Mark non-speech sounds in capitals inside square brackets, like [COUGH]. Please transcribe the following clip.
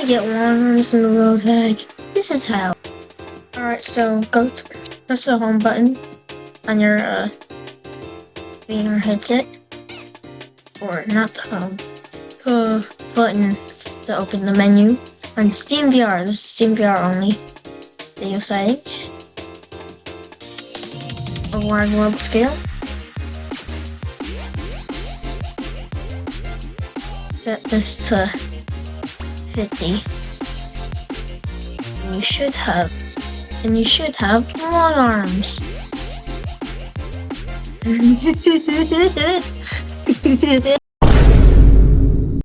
to get arms in Gorilla Tag? This is how. Alright, so go to, press the home button on your uh, VR headset. Or not the home. Uh, button to open the menu. On Steam VR, this is Steam VR only. Video settings. Award world scale. Set this to 50. And you should have, and you should have long arms. [LAUGHS]